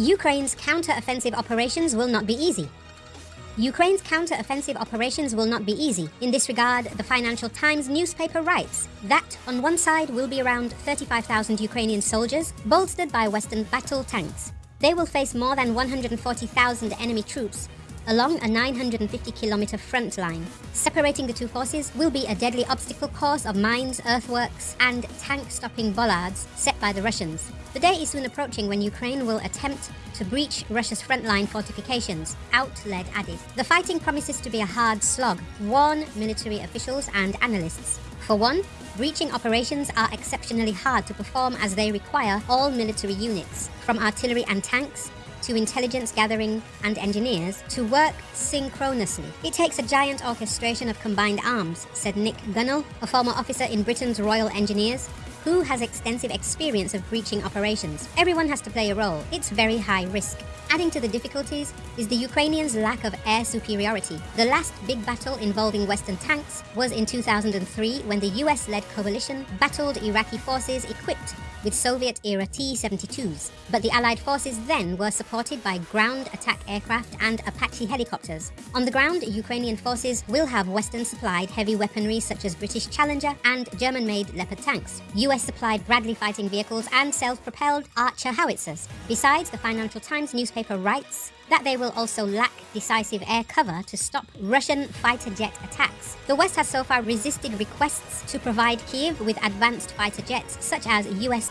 Ukraine's counter-offensive operations will not be easy. Ukraine's counter-offensive operations will not be easy. In this regard, the Financial Times newspaper writes that on one side will be around 35,000 Ukrainian soldiers, bolstered by Western battle tanks. They will face more than 140,000 enemy troops along a 950 kilometer front line. Separating the two forces will be a deadly obstacle course of mines, earthworks, and tank-stopping bollards set by the Russians. The day is soon approaching when Ukraine will attempt to breach Russia's frontline fortifications, Outled added. The fighting promises to be a hard slog, warn military officials and analysts. For one, breaching operations are exceptionally hard to perform as they require all military units, from artillery and tanks to intelligence gathering and engineers to work synchronously. It takes a giant orchestration of combined arms, said Nick Gunnell, a former officer in Britain's Royal Engineers, who has extensive experience of breaching operations. Everyone has to play a role. It's very high risk. Adding to the difficulties is the Ukrainians' lack of air superiority. The last big battle involving Western tanks was in 2003 when the US-led coalition battled Iraqi forces equipped with Soviet-era T-72s, but the Allied forces then were supported by ground attack aircraft and Apache helicopters. On the ground, Ukrainian forces will have Western-supplied heavy weaponry such as British Challenger and German-made Leopard tanks, US-supplied Bradley fighting vehicles and self-propelled Archer howitzers. Besides, the Financial Times newspaper writes, that they will also lack decisive air cover to stop Russian fighter jet attacks. The West has so far resisted requests to provide Kiev with advanced fighter jets, such as US